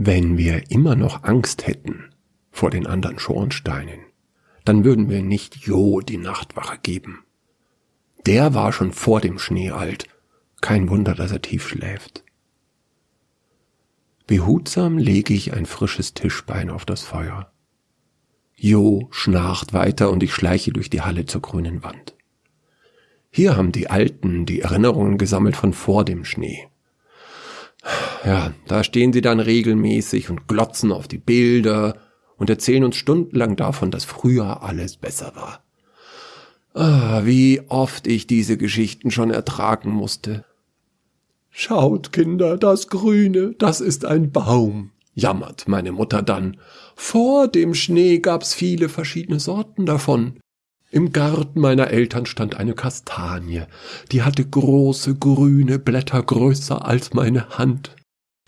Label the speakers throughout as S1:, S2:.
S1: Wenn wir immer noch Angst hätten vor den anderen Schornsteinen, dann würden wir nicht Jo die Nachtwache geben. Der war schon vor dem Schnee alt. Kein Wunder, dass er tief schläft. Behutsam lege ich ein frisches Tischbein auf das Feuer. Jo schnarcht weiter und ich schleiche durch die Halle zur grünen Wand. Hier haben die Alten die Erinnerungen gesammelt von vor dem Schnee. Ja, da stehen sie dann regelmäßig und glotzen auf die Bilder und erzählen uns stundenlang davon, dass früher alles besser war. Ah, wie oft ich diese Geschichten schon ertragen musste. Schaut, Kinder, das Grüne, das ist ein Baum, jammert meine Mutter dann. Vor dem Schnee gab's viele verschiedene Sorten davon. Im Garten meiner Eltern stand eine Kastanie, die hatte große grüne Blätter größer als meine Hand.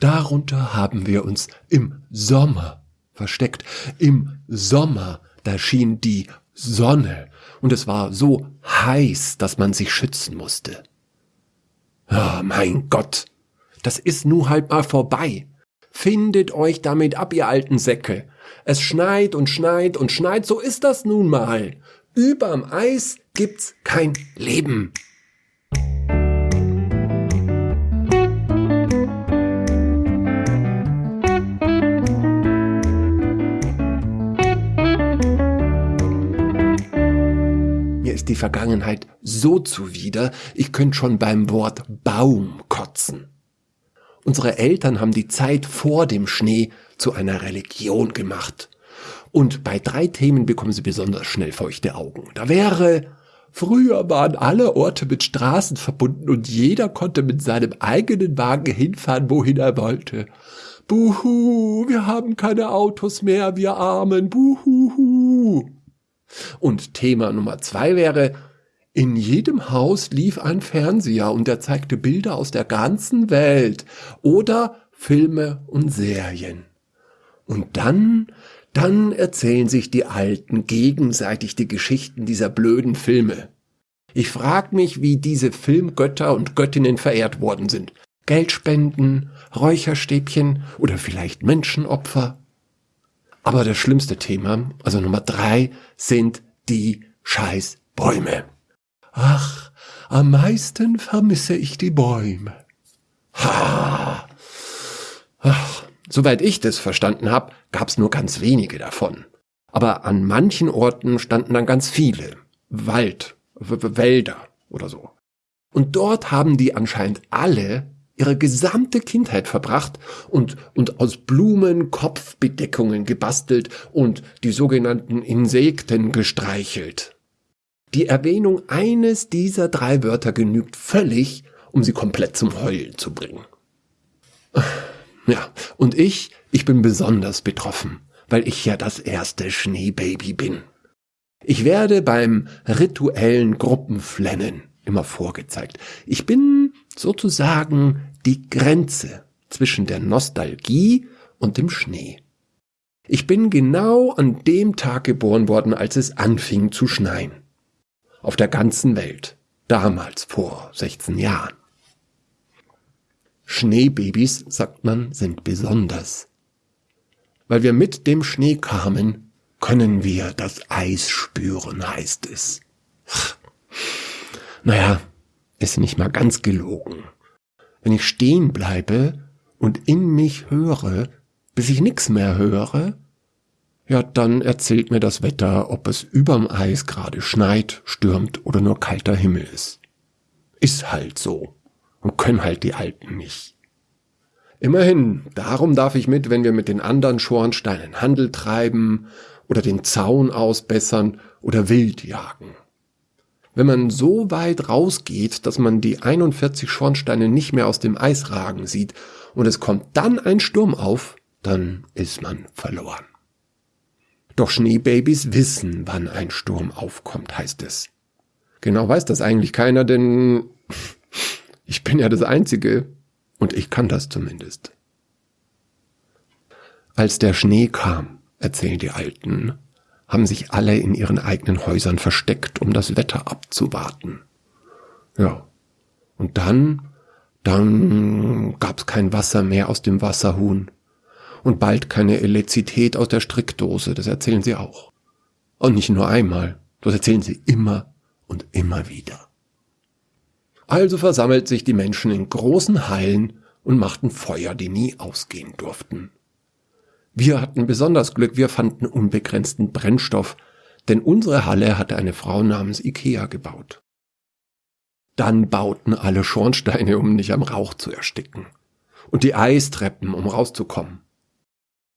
S1: Darunter haben wir uns im Sommer versteckt. Im Sommer, da schien die Sonne, und es war so heiß, dass man sich schützen musste. Oh, mein Gott, das ist nu halt mal vorbei. Findet euch damit ab, ihr alten Säcke. Es schneit und schneit und schneit, so ist das nun mal. Überm Eis gibt's kein Leben. Die Vergangenheit so zuwider, ich könnte schon beim Wort Baum kotzen. Unsere Eltern haben die Zeit vor dem Schnee zu einer Religion gemacht. Und bei drei Themen bekommen sie besonders schnell feuchte Augen. Da wäre, früher waren alle Orte mit Straßen verbunden und jeder konnte mit seinem eigenen Wagen hinfahren, wohin er wollte. Buhu, wir haben keine Autos mehr, wir Armen, buhuhu. Und Thema Nummer zwei wäre, in jedem Haus lief ein Fernseher und der zeigte Bilder aus der ganzen Welt oder Filme und Serien. Und dann, dann erzählen sich die Alten gegenseitig die Geschichten dieser blöden Filme. Ich frag mich, wie diese Filmgötter und Göttinnen verehrt worden sind. Geldspenden, Räucherstäbchen oder vielleicht Menschenopfer. Aber das schlimmste Thema, also Nummer drei, sind die Scheißbäume. Ach, am meisten vermisse ich die Bäume. Ha. Ach, soweit ich das verstanden habe, gab's nur ganz wenige davon. Aber an manchen Orten standen dann ganz viele. Wald, w Wälder oder so. Und dort haben die anscheinend alle ihre gesamte Kindheit verbracht und, und aus Blumen Kopfbedeckungen gebastelt und die sogenannten Insekten gestreichelt. Die Erwähnung eines dieser drei Wörter genügt völlig, um sie komplett zum Heulen zu bringen. Ja, und ich, ich bin besonders betroffen, weil ich ja das erste Schneebaby bin. Ich werde beim rituellen Gruppenflennen immer vorgezeigt. Ich bin sozusagen die Grenze zwischen der Nostalgie und dem Schnee. Ich bin genau an dem Tag geboren worden, als es anfing zu schneien. Auf der ganzen Welt. Damals vor 16 Jahren. Schneebabys, sagt man, sind besonders. Weil wir mit dem Schnee kamen, können wir das Eis spüren, heißt es. Naja, ist nicht mal ganz gelogen. Wenn ich stehen bleibe und in mich höre, bis ich nix mehr höre, ja, dann erzählt mir das Wetter, ob es überm Eis gerade schneit, stürmt oder nur kalter Himmel ist. Ist halt so. Und können halt die Alten nicht. Immerhin, darum darf ich mit, wenn wir mit den anderen Schornsteinen Handel treiben oder den Zaun ausbessern oder wild jagen. Wenn man so weit rausgeht, dass man die 41 Schornsteine nicht mehr aus dem Eis ragen sieht und es kommt dann ein Sturm auf, dann ist man verloren. Doch Schneebabys wissen, wann ein Sturm aufkommt, heißt es. Genau weiß das eigentlich keiner, denn ich bin ja das Einzige und ich kann das zumindest. Als der Schnee kam, erzählen die Alten, haben sich alle in ihren eigenen Häusern versteckt, um das Wetter abzuwarten. Ja. Und dann, dann gab's kein Wasser mehr aus dem Wasserhuhn. Und bald keine Elizität aus der Strickdose, das erzählen sie auch. Und nicht nur einmal, das erzählen sie immer und immer wieder. Also versammelt sich die Menschen in großen Hallen und machten Feuer, die nie ausgehen durften. Wir hatten besonders Glück, wir fanden unbegrenzten Brennstoff, denn unsere Halle hatte eine Frau namens Ikea gebaut. Dann bauten alle Schornsteine, um nicht am Rauch zu ersticken. Und die Eistreppen, um rauszukommen.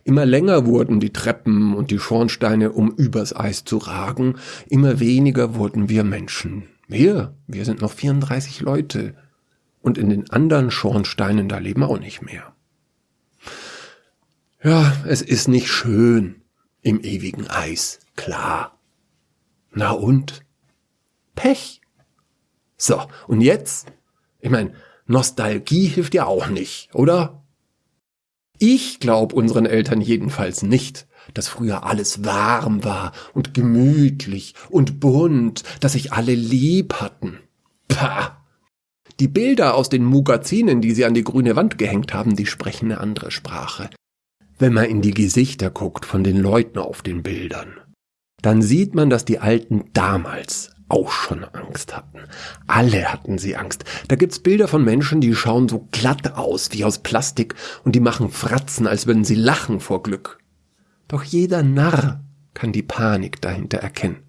S1: Immer länger wurden die Treppen und die Schornsteine, um übers Eis zu ragen, immer weniger wurden wir Menschen. Wir, wir sind noch 34 Leute. Und in den anderen Schornsteinen, da leben auch nicht mehr. Ja, es ist nicht schön im ewigen Eis, klar. Na und? Pech. So, und jetzt? Ich meine, Nostalgie hilft ja auch nicht, oder? Ich glaube unseren Eltern jedenfalls nicht, dass früher alles warm war und gemütlich und bunt, dass sich alle lieb hatten. Pah! Die Bilder aus den Mugazinen, die sie an die grüne Wand gehängt haben, die sprechen eine andere Sprache. Wenn man in die Gesichter guckt von den Leuten auf den Bildern, dann sieht man, dass die Alten damals auch schon Angst hatten. Alle hatten sie Angst. Da gibt's Bilder von Menschen, die schauen so glatt aus wie aus Plastik und die machen Fratzen, als würden sie lachen vor Glück. Doch jeder Narr kann die Panik dahinter erkennen.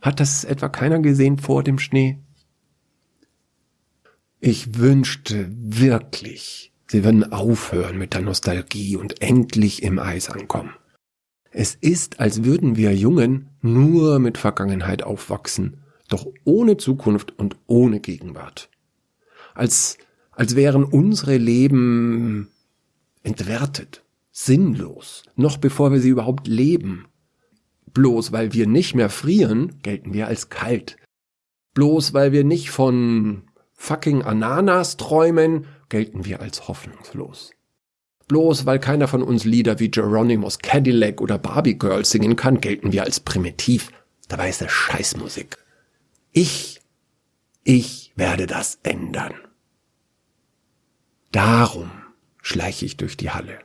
S1: Hat das etwa keiner gesehen vor dem Schnee? Ich wünschte wirklich, sie würden aufhören mit der Nostalgie und endlich im Eis ankommen. Es ist, als würden wir Jungen nur mit Vergangenheit aufwachsen doch ohne Zukunft und ohne Gegenwart. Als, als wären unsere Leben entwertet, sinnlos, noch bevor wir sie überhaupt leben. Bloß weil wir nicht mehr frieren, gelten wir als kalt. Bloß weil wir nicht von fucking Ananas träumen, gelten wir als hoffnungslos. Bloß weil keiner von uns Lieder wie Geronimo's Cadillac oder Barbie Girl singen kann, gelten wir als primitiv. Dabei ist das Scheißmusik. Ich, ich werde das ändern. Darum schleiche ich durch die Halle.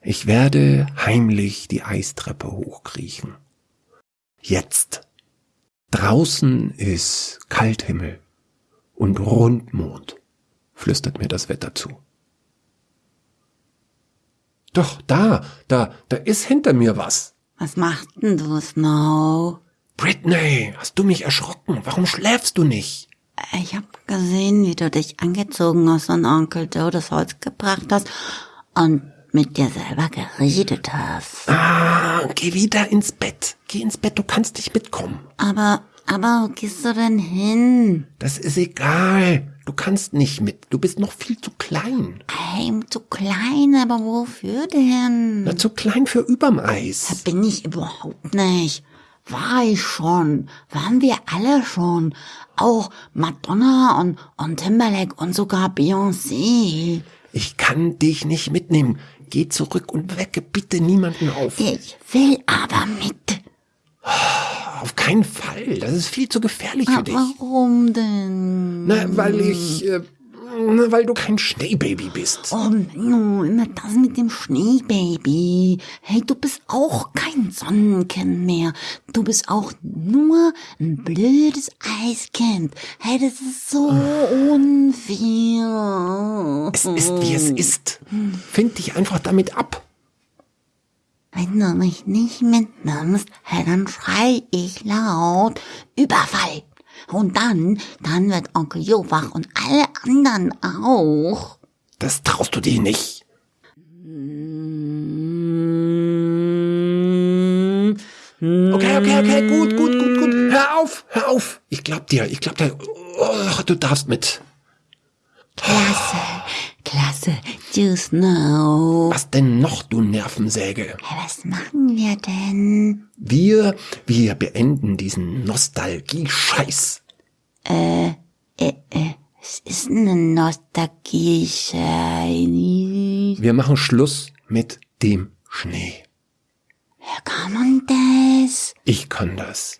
S1: Ich werde heimlich die Eistreppe hochkriechen. Jetzt. Draußen ist Kalthimmel und Rundmond, flüstert mir das Wetter zu. Doch, da, da, da ist hinter mir was.
S2: Was macht denn du, Snow?
S1: Britney, hast du mich erschrocken? Warum schläfst du nicht?
S2: Ich hab gesehen, wie du dich angezogen hast und Onkel Joe das Holz gebracht hast und mit dir selber geredet hast.
S1: Ah, geh wieder ins Bett. Geh ins Bett, du kannst nicht mitkommen.
S2: Aber, aber wo gehst du denn hin?
S1: Das ist egal. Du kannst nicht mit. Du bist noch viel zu klein.
S2: Hey, zu klein, aber wofür denn?
S1: Na, zu klein für überm Eis.
S2: Da bin ich überhaupt nicht. War ich schon. Waren wir alle schon. Auch Madonna und, und Timberlake und sogar Beyoncé.
S1: Ich kann dich nicht mitnehmen. Geh zurück und wecke bitte niemanden auf.
S2: Ich will aber mit.
S1: Auf keinen Fall. Das ist viel zu gefährlich für dich.
S2: Warum denn?
S1: Na, weil ich, äh, weil du kein Schneebaby bist.
S2: Oh, no, immer das mit dem Schneebaby. Hey, du bist auch kein Sonnenkind mehr. Du bist auch nur ein blödes Eiskind. Hey, das ist so unfair.
S1: Es ist, wie es ist. Find dich einfach damit ab.
S2: Wenn du mich nicht mitnimmst, dann schrei ich laut Überfall. Und dann, dann wird Onkel Jo wach und alle anderen auch.
S1: Das traust du dir nicht. Okay, okay, okay, gut, gut, gut, gut. Hör auf, hör auf. Ich glaub dir, ich glaub dir. Oh, du darfst mit.
S2: Klasse, klasse, you know.
S1: Was denn noch, du Nervensäge?
S2: Was machen wir denn?
S1: Wir, wir beenden diesen Nostalgie-Scheiß.
S2: Äh, äh, äh, es ist eine nostalgische...
S1: Wir machen Schluss mit dem Schnee.
S2: Ja, kann man das?
S1: Ich kann das.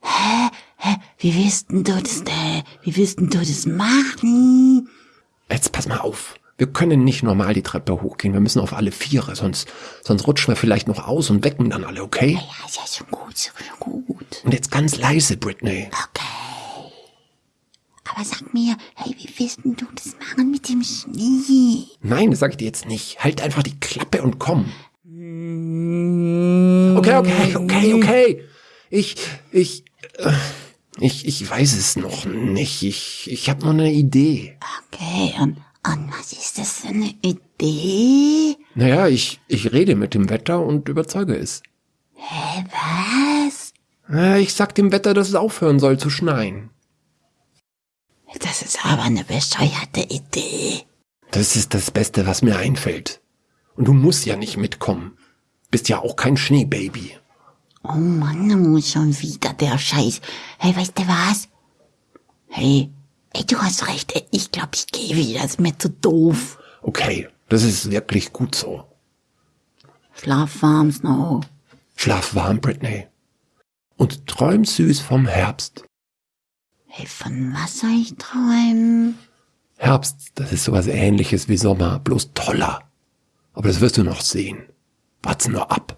S2: Hä? Hä? Wie willst denn du das, äh, wie willst denn du das machen?
S1: Jetzt pass mal auf. Wir können nicht normal die Treppe hochgehen. Wir müssen auf alle Viere, sonst, sonst rutschen wir vielleicht noch aus und wecken dann alle, okay?
S2: Ja, ist ja schon gut, schon gut.
S1: Und jetzt ganz leise, Britney.
S2: Okay. Aber sag mir, hey, wie willst du das machen mit dem Schnee?
S1: Nein, das sag ich dir jetzt nicht. Halt einfach die Klappe und komm. Okay, okay, okay, okay. Ich, ich, äh, ich, ich weiß es noch nicht. Ich, ich habe noch eine Idee.
S2: Okay, und, und was ist das für eine Idee?
S1: Naja, ich, ich rede mit dem Wetter und überzeuge es.
S2: Hä, was?
S1: Äh, Ich sag dem Wetter, dass es aufhören soll zu schneien.
S2: Das ist aber eine bescheuerte Idee.
S1: Das ist das Beste, was mir einfällt. Und du musst ja nicht mitkommen. Bist ja auch kein Schneebaby.
S2: Oh Mann, oh, schon wieder der Scheiß. Hey, weißt du was? Hey, ey, du hast recht. Ich glaube, ich gehe wieder. Ist mir zu doof.
S1: Okay, das ist wirklich gut so.
S2: Schlaf warm, Snow.
S1: Schlaf warm, Britney. Und träum süß vom Herbst.
S2: Hey, von was soll ich träumen?
S1: Herbst, das ist sowas ähnliches wie Sommer, bloß toller. Aber das wirst du noch sehen. Wart's nur ab.